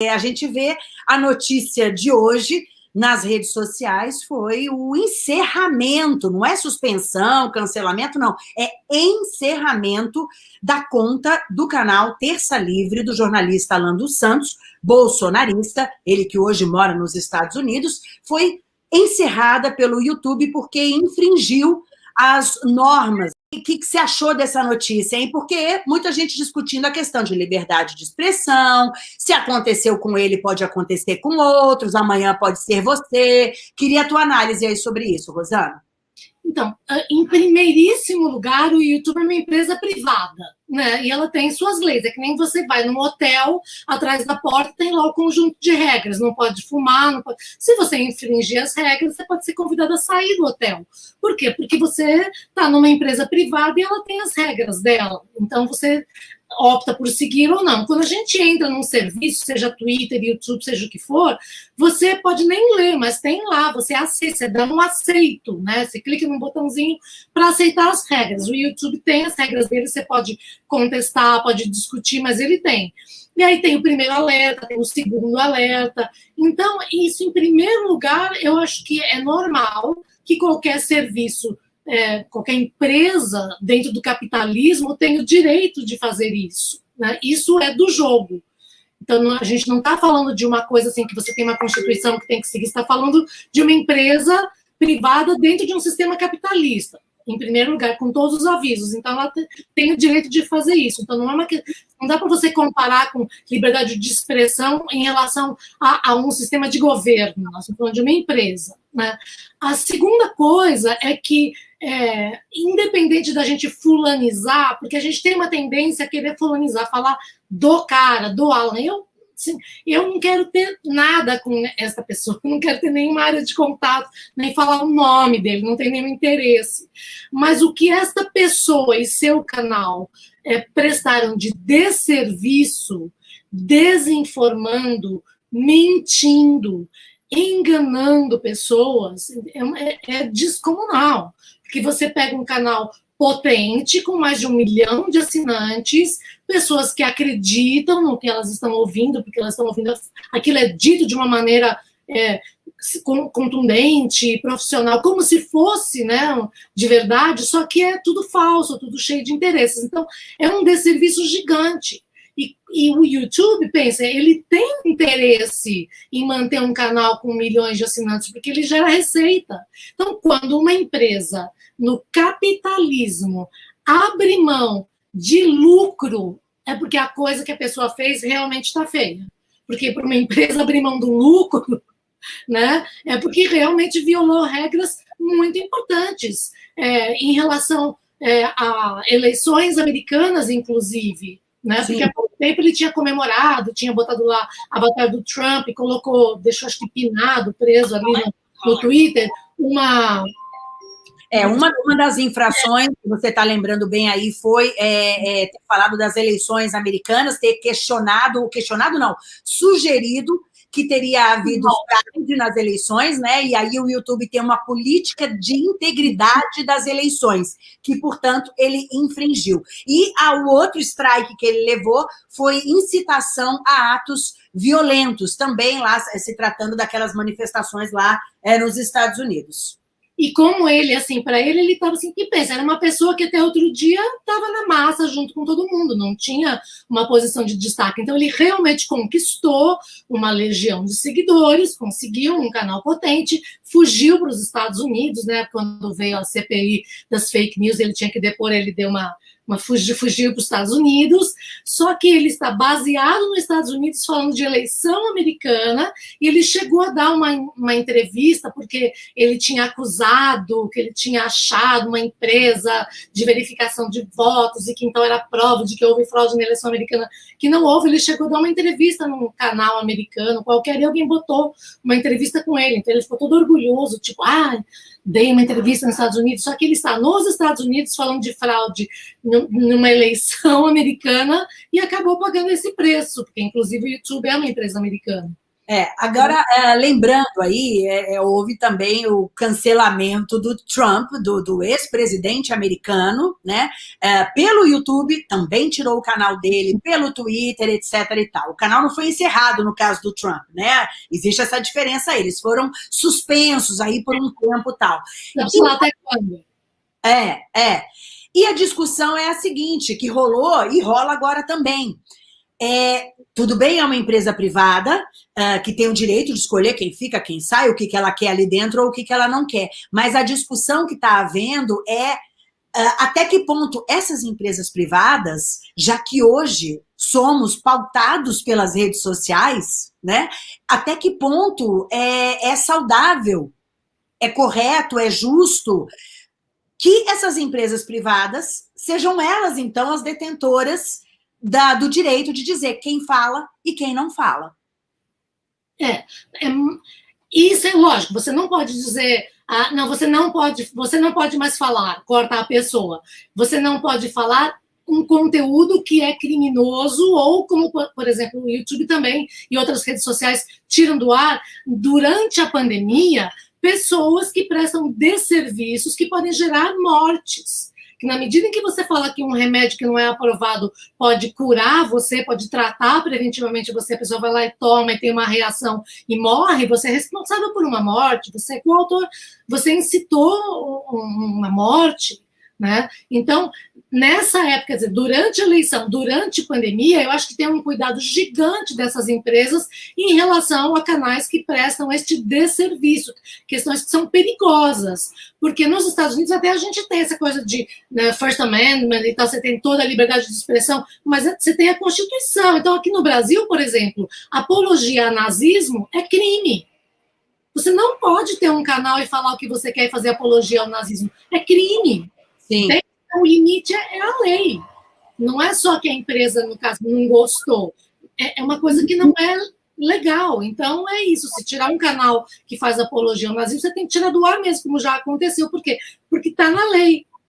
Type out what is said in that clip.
A gente vê a notícia de hoje nas redes sociais foi o encerramento, não é suspensão, cancelamento, não, é encerramento da conta do canal Terça Livre do jornalista Alan dos Santos, bolsonarista, ele que hoje mora nos Estados Unidos, foi encerrada pelo YouTube porque infringiu as normas o que, que você achou dessa notícia, hein? Porque muita gente discutindo a questão de liberdade de expressão, se aconteceu com ele, pode acontecer com outros, amanhã pode ser você. Queria a tua análise aí sobre isso, Rosana. Então, ah, em primeiríssimo lugar, o YouTube é uma empresa privada, né? E ela tem suas leis. É que nem você vai num hotel, atrás da porta tem lá o conjunto de regras. Não pode fumar, não pode... Se você infringir as regras, você pode ser convidado a sair do hotel. Por quê? Porque você está numa empresa privada e ela tem as regras dela. Então, você opta por seguir ou não. Quando a gente entra num serviço, seja Twitter, YouTube, seja o que for, você pode nem ler, mas tem lá, você aceita, você dá um aceito, né? Você clica num botãozinho para aceitar as regras. O YouTube tem as regras dele, você pode contestar, pode discutir, mas ele tem. E aí tem o primeiro alerta, tem o segundo alerta. Então, isso, em primeiro lugar, eu acho que é normal que qualquer serviço é, qualquer empresa dentro do capitalismo tem o direito de fazer isso. Né? Isso é do jogo. Então, a gente não está falando de uma coisa assim que você tem uma constituição que tem que seguir, está falando de uma empresa privada dentro de um sistema capitalista em primeiro lugar, com todos os avisos. Então, ela tem o direito de fazer isso. Então, não é uma não dá para você comparar com liberdade de expressão em relação a, a, um sistema de governo. Nós estamos falando de uma empresa. Né? A segunda coisa é que, é, independente da gente fulanizar, porque a gente tem uma tendência a querer fulanizar, falar do cara, do Alan. Eu eu não quero ter nada com essa pessoa, não quero ter nenhuma área de contato, nem falar o nome dele, não tenho nenhum interesse. Mas o que esta pessoa e seu canal é, prestaram de desserviço, desinformando, mentindo, enganando pessoas, é, é, é descomunal. Porque você pega um canal potente, com mais de um milhão de assinantes, pessoas que acreditam no que elas estão ouvindo, porque elas estão ouvindo, aquilo é dito de uma maneira é, contundente, profissional, como se fosse né, de verdade, só que é tudo falso, tudo cheio de interesses. Então, é um desserviço gigante. E, e, o YouTube, pensa, ele tem interesse em manter um canal com milhões de assinantes, porque ele gera receita. Então, quando uma empresa no capitalismo abre mão de lucro, é porque a coisa que a pessoa fez realmente está feia. Porque para uma empresa abrir mão do lucro, né, é porque realmente violou regras muito importantes é, em relação é, a eleições americanas, inclusive. Né? Porque pouco tempo ele tinha comemorado, tinha botado lá a batalha do Trump, colocou, deixou acho que pinado, preso ali no, no Twitter, uma, é, uma, uma das infrações que você está lembrando bem aí foi é, é, ter falado das eleições americanas, ter questionado, questionado não, sugerido que teria havido fraude nas eleições, né? E aí o YouTube tem uma política de integridade das eleições, que, portanto, ele infringiu. E o outro strike que ele levou foi incitação a atos violentos, também lá se tratando daquelas manifestações lá é, nos Estados Unidos. E como ele, assim, para ele, ele estava assim, que pensa, era uma pessoa que até outro dia estava na massa junto com todo mundo, não tinha uma posição de destaque. Então, ele realmente conquistou uma legião de seguidores, conseguiu um canal potente, fugiu para os Estados Unidos, né? Quando veio a CPI das fake news, ele tinha que depor, ele deu uma uma fugiu, fugiu para os Estados Unidos, só que ele está baseado nos Estados Unidos falando de eleição americana, e ele chegou a dar uma, uma entrevista porque ele tinha acusado, que ele tinha achado uma empresa de verificação de votos, e que então era prova de que houve fraude na eleição americana, que não houve, ele chegou a dar uma entrevista num canal americano qualquer, e alguém botou uma entrevista com ele, então ele ficou todo orgulhoso, tipo, ah, dei uma entrevista nos Estados Unidos, só que ele está nos Estados Unidos falando de fraude numa eleição americana e acabou pagando esse preço, porque inclusive o YouTube é uma empresa americana. É, agora, é, lembrando aí, é, é, houve também o cancelamento do Trump, do, do ex-presidente americano, né? É, pelo YouTube, também tirou o canal dele, pelo Twitter, etc e tal. O canal não foi encerrado no caso do Trump, né? Existe essa diferença aí, eles foram suspensos aí por um tempo tal. Não sei até quando. É, é. E a discussão é a seguinte, que rolou e rola agora também. É, tudo bem, é uma empresa privada, uh, que tem o direito de escolher quem fica, quem sai, o que, que ela quer ali dentro ou o que, que ela não quer. Mas a discussão que está havendo é uh, até que ponto essas empresas privadas, já que hoje somos pautados pelas redes sociais, né? Até que ponto é, é saudável, é correto, é justo que essas empresas privadas sejam elas, então, as detentoras da, do direito de dizer quem fala e quem não fala. É, é, isso é lógico, você não pode dizer, ah, não, você não pode, você não pode mais falar, corta a pessoa. Você não pode falar um conteúdo que é criminoso, ou como, por exemplo, o YouTube também e outras redes sociais tiram do ar, durante a pandemia, pessoas que prestam desserviços que podem gerar mortes que na medida em que você fala que um remédio que não é aprovado pode curar você, pode tratar preventivamente você, a pessoa vai lá e toma e tem uma reação e morre, você é responsável por uma morte, você é coautor, você incitou uma morte, né? Então, nessa época, dizer, durante a eleição, durante a pandemia, eu acho que tem um cuidado gigante dessas empresas em relação a canais que prestam este desserviço, questões que são perigosas, porque nos Estados Unidos até a gente tem essa coisa de né, First Amendment e tal, você tem toda a liberdade de expressão, mas você tem a Constituição. Então, aqui no Brasil, por exemplo, apologia a nazismo é crime. Você não pode ter um canal e falar o que você quer e fazer apologia ao nazismo. É crime. Sim. Tem, o limite é, é, a lei. Não é só que a empresa, no caso, não gostou. É, é uma coisa que não é legal. Então, é isso. Se tirar um canal que faz apologia ao nazismo, você tem que tirar do ar mesmo, como já aconteceu. Por quê? Porque está na lei.